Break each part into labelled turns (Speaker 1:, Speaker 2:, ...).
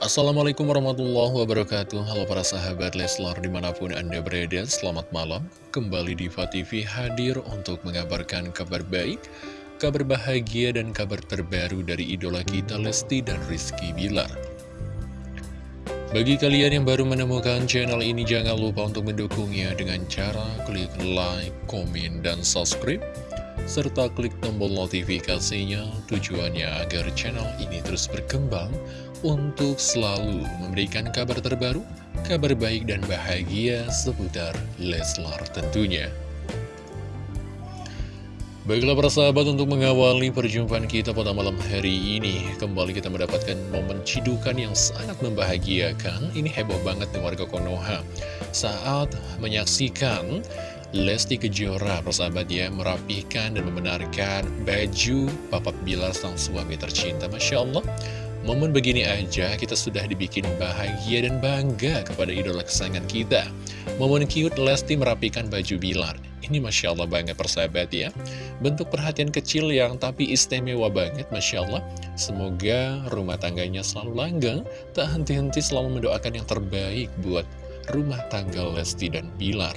Speaker 1: Assalamualaikum warahmatullahi wabarakatuh. Halo para sahabat Leslar di mana pun anda berada Selamat malam. Kembali di TV hadir untuk mengabarkan kabar baik Kabar bahagia dan kabar terbaru dari idola kita Lesti dan Rizky Bilar. Bagi kalian yang baru menemukan channel ini Jangan lupa untuk mendukungnya dengan cara klik like, komen, dan subscribe serta klik tombol notifikasinya tujuannya agar channel ini terus berkembang untuk selalu memberikan kabar terbaru, kabar baik dan bahagia seputar Leslar tentunya. Baiklah para sahabat untuk mengawali perjumpaan kita pada malam hari ini Kembali kita mendapatkan momen cidukan yang sangat membahagiakan. Ini heboh banget nih warga Konoha. Saat menyaksikan Lesti Kejora persahabat ya Merapikan dan membenarkan baju Papa Bilar sang suami tercinta. Masya Allah Momen begini aja kita sudah dibikin bahagia dan bangga kepada idola kesayangan kita. Momen cute Lesti merapikan baju Bilar. Ini Masya Allah banget persahabat ya. Bentuk perhatian kecil yang tapi istimewa banget Masya Allah. Semoga rumah tangganya selalu langgang Tak henti-henti selalu mendoakan yang terbaik buat rumah tangga Lesti dan Bilar.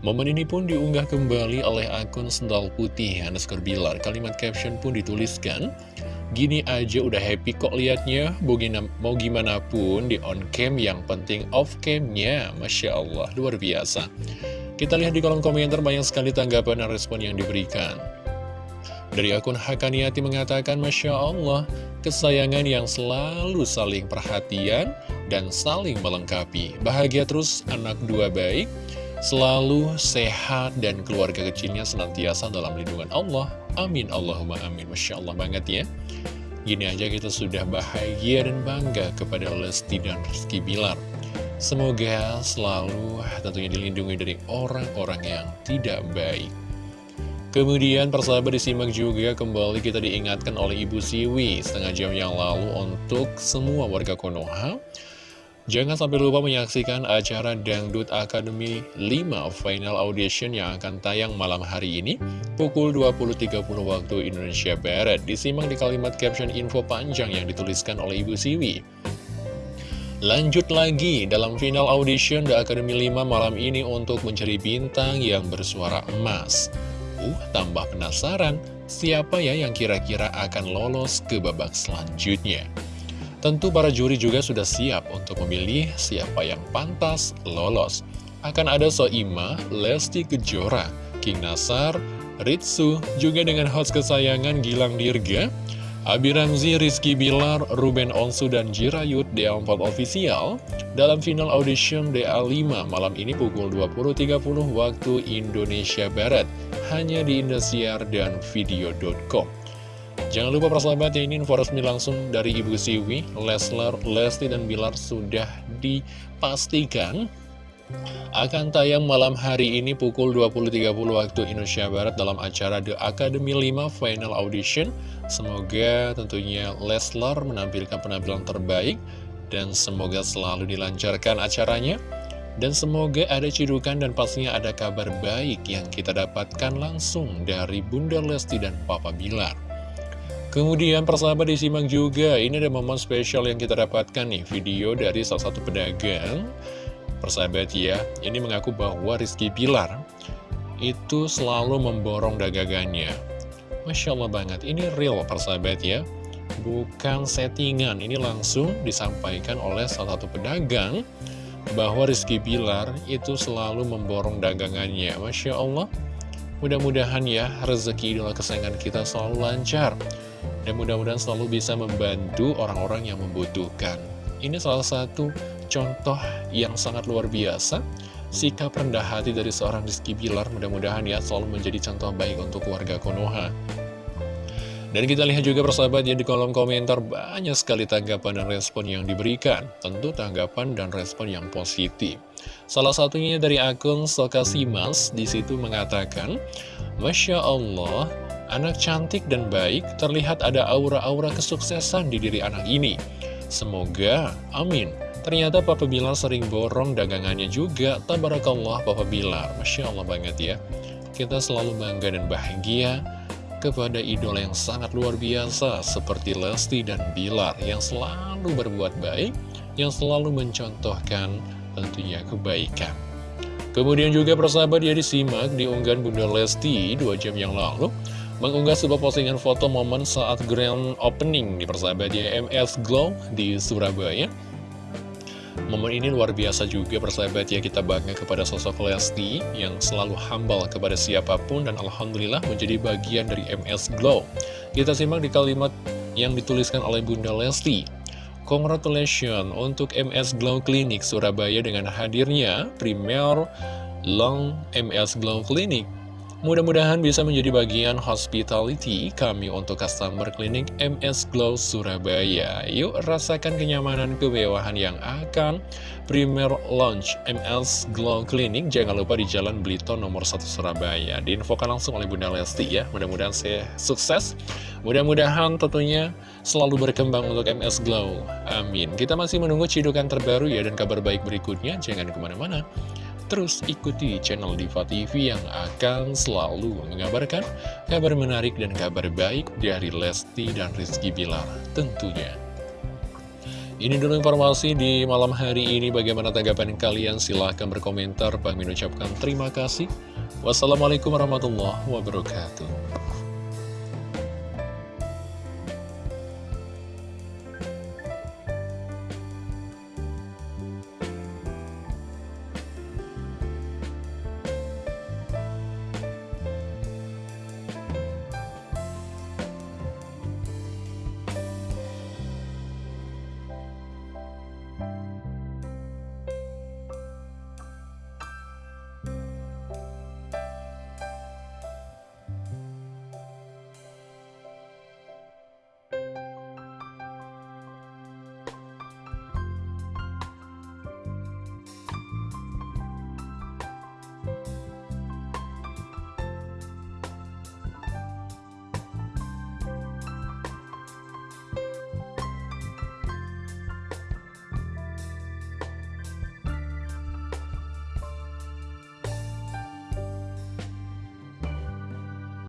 Speaker 1: Momen ini pun diunggah kembali oleh akun Sendal Putih underscore Bilar. Kalimat caption pun dituliskan Gini aja udah happy kok liatnya. Mau gimana pun di on cam yang penting off camnya. Masya Allah, luar biasa. Kita lihat di kolom komentar banyak sekali tanggapan dan respon yang diberikan. Dari akun Hakaniati mengatakan Masya Allah Kesayangan yang selalu saling perhatian dan saling melengkapi. Bahagia terus anak dua baik Selalu sehat dan keluarga kecilnya senantiasa dalam lindungan Allah Amin Allahumma amin Masya Allah banget ya Gini aja kita sudah bahagia dan bangga kepada Lesti dan Rizky Bilar. Semoga selalu tentunya dilindungi dari orang-orang yang tidak baik. Kemudian persahabat disimak juga kembali kita diingatkan oleh Ibu Siwi setengah jam yang lalu untuk semua warga Konoha Jangan sampai lupa menyaksikan acara Dangdut Academy 5 Final Audition yang akan tayang malam hari ini pukul 20.30 waktu Indonesia Barat. Disimak di kalimat caption info panjang yang dituliskan oleh Ibu Siwi. Lanjut lagi dalam final audition The Academy 5 malam ini untuk mencari bintang yang bersuara emas. Uh, tambah penasaran, siapa ya yang kira-kira akan lolos ke babak selanjutnya? Tentu para juri juga sudah siap untuk memilih siapa yang pantas lolos. Akan ada Soima, Lesti Kejora, King Nasar, Ritsu, juga dengan host kesayangan Gilang Dirga, Abi Ramzi, Rizky Bilar, Ruben Onsu, dan Jirayut DA4 Official dalam final audition DA5 malam ini pukul 20.30 waktu Indonesia Barat hanya di Indosiar dan video.com. Jangan lupa persahabat ya ini info resmi langsung dari Ibu Siwi, Leslar, Lesti, dan Bilar sudah dipastikan akan tayang malam hari ini pukul 20.30 waktu Indonesia Barat dalam acara The Academy 5 Final Audition. Semoga tentunya Leslar menampilkan penampilan terbaik dan semoga selalu dilancarkan acaranya. Dan semoga ada cidukan dan pastinya ada kabar baik yang kita dapatkan langsung dari Bunda Lesti dan Papa Bilar. Kemudian persahabat disimak juga, ini ada momen spesial yang kita dapatkan nih, video dari salah satu pedagang. Persahabat ya, ini mengaku bahwa Rizky Pilar itu selalu memborong dagangannya. Masya Allah banget, ini real persahabat ya. Bukan settingan, ini langsung disampaikan oleh salah satu pedagang bahwa Rizky Pilar itu selalu memborong dagangannya. Masya Allah, mudah-mudahan ya rezeki idola kesayangan kita selalu lancar. Dan mudah-mudahan selalu bisa membantu orang-orang yang membutuhkan. Ini salah satu contoh yang sangat luar biasa. Sikap rendah hati dari seorang Rizky Bilar mudah-mudahan ya selalu menjadi contoh baik untuk warga Konoha. Dan kita lihat juga persahabat ya di kolom komentar banyak sekali tanggapan dan respon yang diberikan. Tentu tanggapan dan respon yang positif. Salah satunya dari akun Sokasimas di situ mengatakan, Masya Allah, Anak cantik dan baik, terlihat ada aura-aura kesuksesan di diri anak ini. Semoga, amin. Ternyata Papa Bilar sering borong dagangannya juga. Tabarakallah Papa Bilar. Masya Allah banget ya. Kita selalu bangga dan bahagia kepada idola yang sangat luar biasa seperti Lesti dan Bilar yang selalu berbuat baik, yang selalu mencontohkan tentunya kebaikan. Kemudian juga persahabat dia disimak di unggahan Bunda Lesti dua jam yang lalu mengunggah sebuah postingan foto momen saat grand opening di persahabat MS Glow di Surabaya. Momen ini luar biasa juga persahabat ya kita bangga kepada sosok Lesti yang selalu humble kepada siapa pun dan Alhamdulillah menjadi bagian dari MS Glow. Kita simak di kalimat yang dituliskan oleh Bunda Lesti. Congratulations untuk MS Glow Clinic Surabaya dengan hadirnya Premier Long MS Glow Clinic. Mudah-mudahan bisa menjadi bagian hospitality kami untuk customer klinik MS Glow Surabaya. Yuk rasakan kenyamanan kemewahan yang akan Premier Launch MS Glow Clinic. Jangan lupa di Jalan Blito nomor 1 Surabaya. Diinfokan langsung oleh Bunda Lesti ya. Mudah-mudahan saya sukses. Mudah-mudahan tentunya selalu berkembang untuk MS Glow. Amin. Kita masih menunggu cidukan terbaru ya dan kabar baik berikutnya. Jangan ke mana-mana. Terus ikuti channel Diva TV yang akan selalu mengabarkan kabar menarik dan kabar baik dari Lesti dan Rizky Bilar tentunya. Ini dulu informasi di malam hari ini. Bagaimana tanggapan kalian? Silahkan berkomentar. Bang ucapkan terima kasih. Wassalamualaikum warahmatullahi wabarakatuh.